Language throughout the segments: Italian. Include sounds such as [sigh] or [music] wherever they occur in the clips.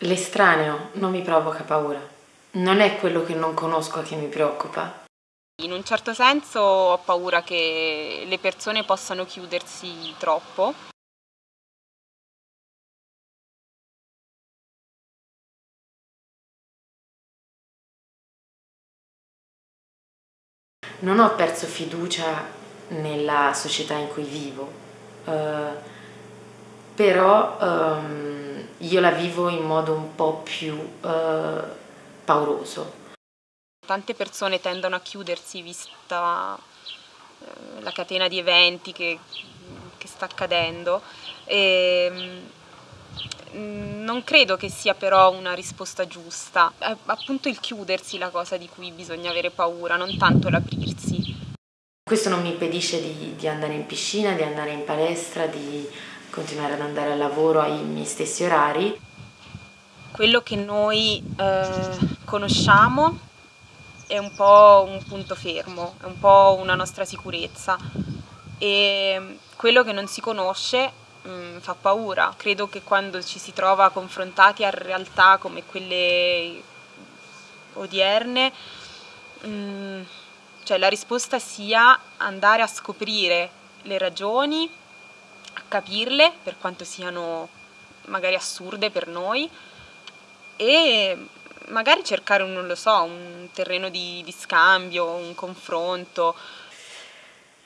L'estraneo non mi provoca paura, non è quello che non conosco che mi preoccupa. In un certo senso ho paura che le persone possano chiudersi troppo. Non ho perso fiducia nella società in cui vivo, eh, però ehm, io la vivo in modo un po' più eh, pauroso. Tante persone tendono a chiudersi vista eh, la catena di eventi che, che sta accadendo e mm, non credo che sia però una risposta giusta, è appunto il chiudersi la cosa di cui bisogna avere paura, non tanto l'aprirsi. Questo non mi impedisce di, di, andare in piscina, di andare in palestra, di continuare ad andare al lavoro ai miei stessi orari. Quello che noi eh, conosciamo è un po' un punto fermo, è un po' una nostra sicurezza e quello che non si conosce mh, mm, fa paura. Credo che quando ci si trova confrontati a realtà come quelle odierne, mh, mm, cioè la risposta sia andare a scoprire le ragioni, capirle per quanto siano magari assurde per noi e magari cercare un, non lo so, un terreno di, di scambio, un confronto.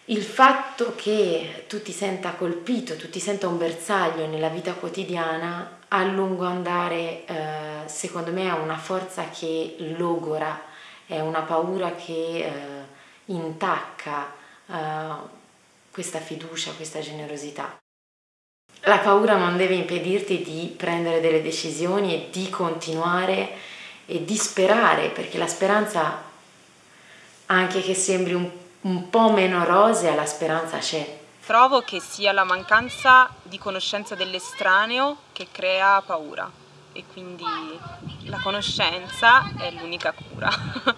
Il fatto che tu ti senta colpito, tu ti senta un bersaglio nella vita quotidiana, a lungo andare, eh, secondo me, ha una forza che logora è una paura che eh, intacca eh, questa fiducia, questa generosità. La paura non deve impedirti di prendere delle decisioni e di continuare e di sperare, perché la speranza, anche che sembri un, un po' meno rosea, la speranza c'è. Trovo che sia la mancanza di conoscenza dell'estraneo che crea paura e quindi la conoscenza è l'unica cura. [laughs]